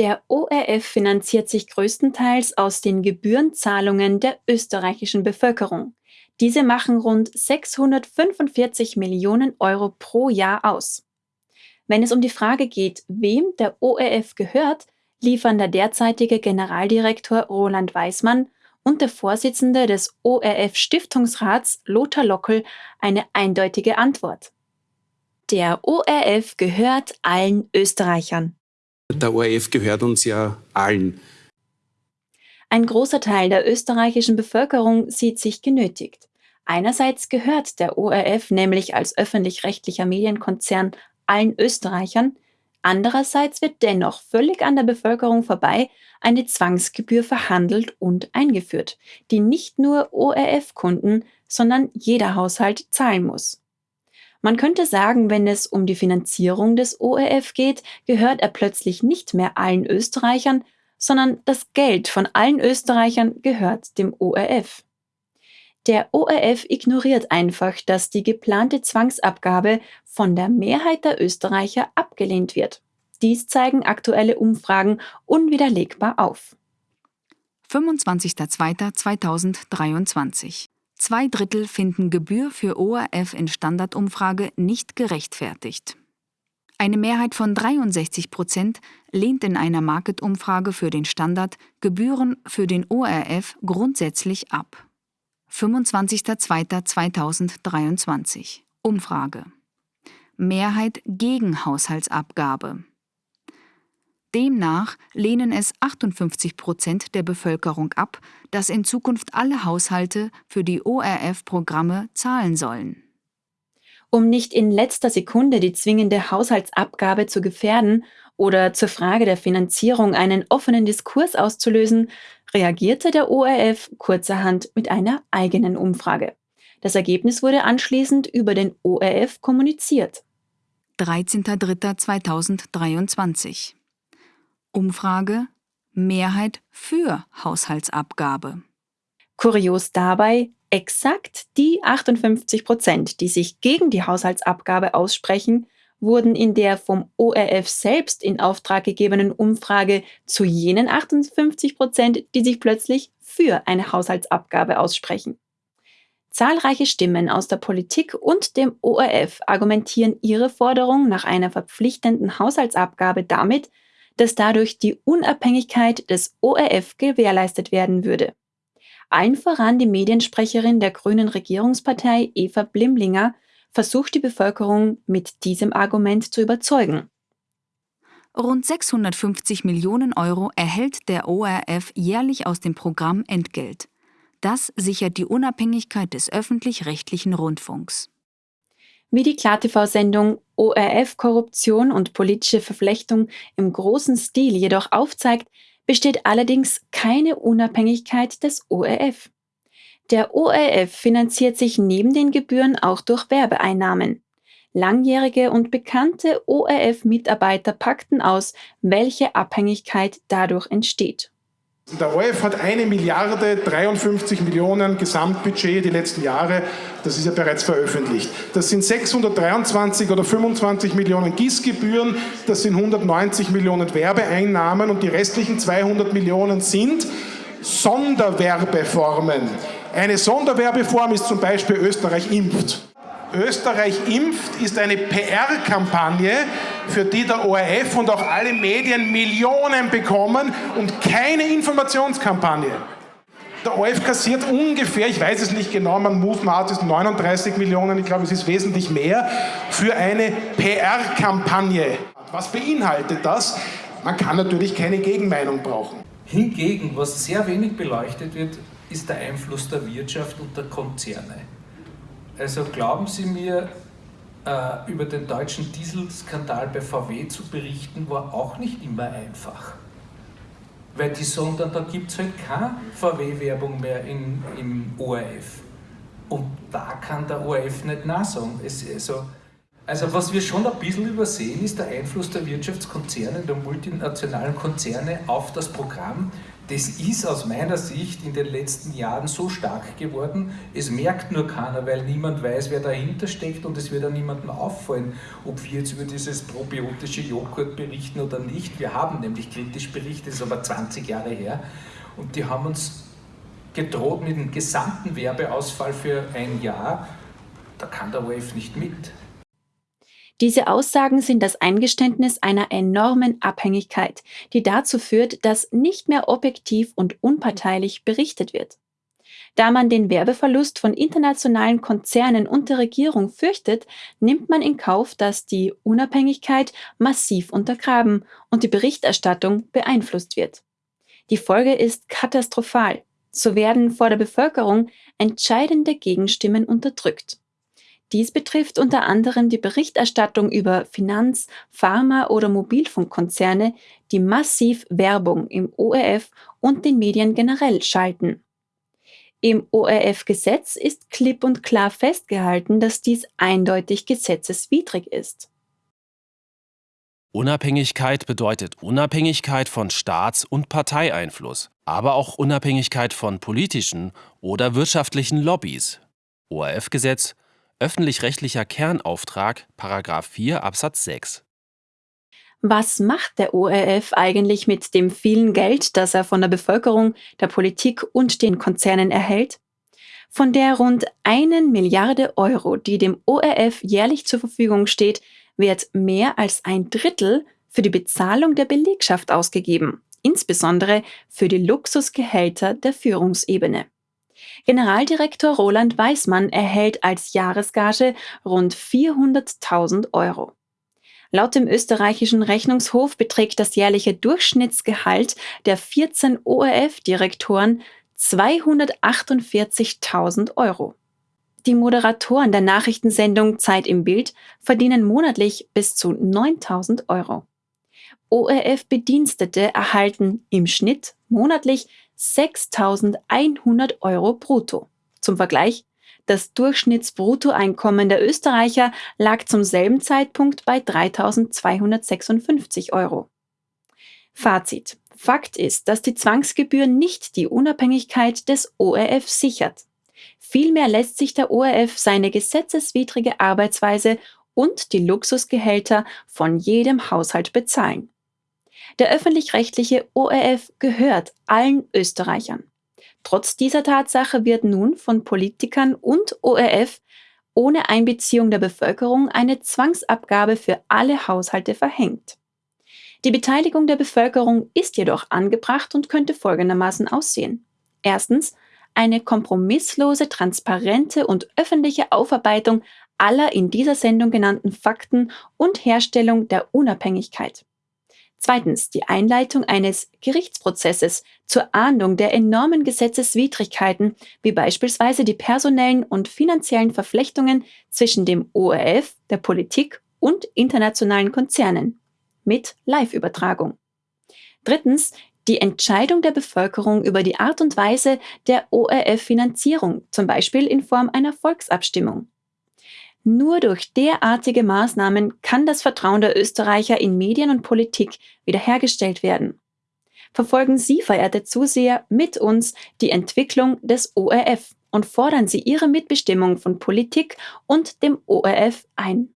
Der ORF finanziert sich größtenteils aus den Gebührenzahlungen der österreichischen Bevölkerung. Diese machen rund 645 Millionen Euro pro Jahr aus. Wenn es um die Frage geht, wem der ORF gehört, liefern der derzeitige Generaldirektor Roland Weismann und der Vorsitzende des ORF Stiftungsrats Lothar Lockel eine eindeutige Antwort. Der ORF gehört allen Österreichern. Der ORF gehört uns ja allen. Ein großer Teil der österreichischen Bevölkerung sieht sich genötigt. Einerseits gehört der ORF nämlich als öffentlich-rechtlicher Medienkonzern allen Österreichern, andererseits wird dennoch völlig an der Bevölkerung vorbei eine Zwangsgebühr verhandelt und eingeführt, die nicht nur ORF-Kunden, sondern jeder Haushalt zahlen muss. Man könnte sagen, wenn es um die Finanzierung des ORF geht, gehört er plötzlich nicht mehr allen Österreichern, sondern das Geld von allen Österreichern gehört dem ORF. Der ORF ignoriert einfach, dass die geplante Zwangsabgabe von der Mehrheit der Österreicher abgelehnt wird. Dies zeigen aktuelle Umfragen unwiderlegbar auf. 25.02.2023 Zwei Drittel finden Gebühr für ORF in Standardumfrage nicht gerechtfertigt. Eine Mehrheit von 63 Prozent lehnt in einer Market-Umfrage für den Standard Gebühren für den ORF grundsätzlich ab. 25.02.2023 Umfrage Mehrheit gegen Haushaltsabgabe Demnach lehnen es 58 Prozent der Bevölkerung ab, dass in Zukunft alle Haushalte für die ORF-Programme zahlen sollen. Um nicht in letzter Sekunde die zwingende Haushaltsabgabe zu gefährden oder zur Frage der Finanzierung einen offenen Diskurs auszulösen, reagierte der ORF kurzerhand mit einer eigenen Umfrage. Das Ergebnis wurde anschließend über den ORF kommuniziert. 13.03.2023 Umfrage Mehrheit für Haushaltsabgabe. Kurios dabei, exakt die 58 Prozent, die sich gegen die Haushaltsabgabe aussprechen, wurden in der vom ORF selbst in Auftrag gegebenen Umfrage zu jenen 58 Prozent, die sich plötzlich für eine Haushaltsabgabe aussprechen. Zahlreiche Stimmen aus der Politik und dem ORF argumentieren ihre Forderung nach einer verpflichtenden Haushaltsabgabe damit, dass dadurch die Unabhängigkeit des ORF gewährleistet werden würde. Allen voran die Mediensprecherin der grünen Regierungspartei Eva Blimlinger versucht die Bevölkerung mit diesem Argument zu überzeugen. Rund 650 Millionen Euro erhält der ORF jährlich aus dem Programm Entgelt. Das sichert die Unabhängigkeit des öffentlich-rechtlichen Rundfunks. Wie die KlarTV-Sendung ORF Korruption und politische Verflechtung im großen Stil jedoch aufzeigt, besteht allerdings keine Unabhängigkeit des ORF. Der ORF finanziert sich neben den Gebühren auch durch Werbeeinnahmen. Langjährige und bekannte ORF-Mitarbeiter packten aus, welche Abhängigkeit dadurch entsteht. Der ORF hat eine Milliarde 53 Millionen Gesamtbudget die letzten Jahre, das ist ja bereits veröffentlicht. Das sind 623 oder 25 Millionen Gießgebühren, das sind 190 Millionen Werbeeinnahmen und die restlichen 200 Millionen sind Sonderwerbeformen. Eine Sonderwerbeform ist zum Beispiel Österreich impft. Österreich impft ist eine PR-Kampagne, für die der ORF und auch alle Medien Millionen bekommen und keine Informationskampagne. Der ORF kassiert ungefähr, ich weiß es nicht genau, man mutmaßt es 39 Millionen, ich glaube es ist wesentlich mehr, für eine PR-Kampagne. Was beinhaltet das? Man kann natürlich keine Gegenmeinung brauchen. Hingegen, was sehr wenig beleuchtet wird, ist der Einfluss der Wirtschaft und der Konzerne. Also glauben Sie mir, äh, über den deutschen Dieselskandal bei VW zu berichten, war auch nicht immer einfach. Weil die sagen dann, da gibt es halt keine VW-Werbung mehr in, im ORF. Und da kann der ORF nicht nachsagen. Es, also, also was wir schon ein bisschen übersehen, ist der Einfluss der Wirtschaftskonzerne, der multinationalen Konzerne auf das Programm, das ist aus meiner Sicht in den letzten Jahren so stark geworden, es merkt nur keiner, weil niemand weiß, wer dahinter steckt und es wird auch niemandem auffallen, ob wir jetzt über dieses probiotische Joghurt berichten oder nicht. Wir haben nämlich kritisch berichtet, das ist aber 20 Jahre her und die haben uns gedroht mit dem gesamten Werbeausfall für ein Jahr. Da kann der ORF nicht mit. Diese Aussagen sind das Eingeständnis einer enormen Abhängigkeit, die dazu führt, dass nicht mehr objektiv und unparteilich berichtet wird. Da man den Werbeverlust von internationalen Konzernen und der Regierung fürchtet, nimmt man in Kauf, dass die Unabhängigkeit massiv untergraben und die Berichterstattung beeinflusst wird. Die Folge ist katastrophal. So werden vor der Bevölkerung entscheidende Gegenstimmen unterdrückt. Dies betrifft unter anderem die Berichterstattung über Finanz-, Pharma- oder Mobilfunkkonzerne, die massiv Werbung im ORF und den Medien generell schalten. Im ORF-Gesetz ist klipp und klar festgehalten, dass dies eindeutig gesetzeswidrig ist. Unabhängigkeit bedeutet Unabhängigkeit von Staats- und Parteieinfluss, aber auch Unabhängigkeit von politischen oder wirtschaftlichen Lobbys. ORF-Gesetz Öffentlich-rechtlicher Kernauftrag, Paragraph 4 Absatz 6. Was macht der ORF eigentlich mit dem vielen Geld, das er von der Bevölkerung, der Politik und den Konzernen erhält? Von der rund einen Milliarde Euro, die dem ORF jährlich zur Verfügung steht, wird mehr als ein Drittel für die Bezahlung der Belegschaft ausgegeben, insbesondere für die Luxusgehälter der Führungsebene. Generaldirektor Roland Weismann erhält als Jahresgage rund 400.000 Euro. Laut dem österreichischen Rechnungshof beträgt das jährliche Durchschnittsgehalt der 14 ORF-Direktoren 248.000 Euro. Die Moderatoren der Nachrichtensendung Zeit im Bild verdienen monatlich bis zu 9000 Euro. ORF-Bedienstete erhalten im Schnitt monatlich 6.100 Euro brutto. Zum Vergleich, das Durchschnittsbruttoeinkommen der Österreicher lag zum selben Zeitpunkt bei 3.256 Euro. Fazit. Fakt ist, dass die Zwangsgebühr nicht die Unabhängigkeit des ORF sichert. Vielmehr lässt sich der ORF seine gesetzeswidrige Arbeitsweise und die Luxusgehälter von jedem Haushalt bezahlen. Der öffentlich-rechtliche ORF gehört allen Österreichern. Trotz dieser Tatsache wird nun von Politikern und ORF ohne Einbeziehung der Bevölkerung eine Zwangsabgabe für alle Haushalte verhängt. Die Beteiligung der Bevölkerung ist jedoch angebracht und könnte folgendermaßen aussehen. Erstens eine kompromisslose, transparente und öffentliche Aufarbeitung aller in dieser Sendung genannten Fakten und Herstellung der Unabhängigkeit. Zweitens die Einleitung eines Gerichtsprozesses zur Ahndung der enormen Gesetzeswidrigkeiten, wie beispielsweise die personellen und finanziellen Verflechtungen zwischen dem ORF, der Politik und internationalen Konzernen mit Live-Übertragung. Drittens die Entscheidung der Bevölkerung über die Art und Weise der ORF-Finanzierung, zum Beispiel in Form einer Volksabstimmung. Nur durch derartige Maßnahmen kann das Vertrauen der Österreicher in Medien und Politik wiederhergestellt werden. Verfolgen Sie, verehrte Zuseher, mit uns die Entwicklung des ORF und fordern Sie Ihre Mitbestimmung von Politik und dem ORF ein.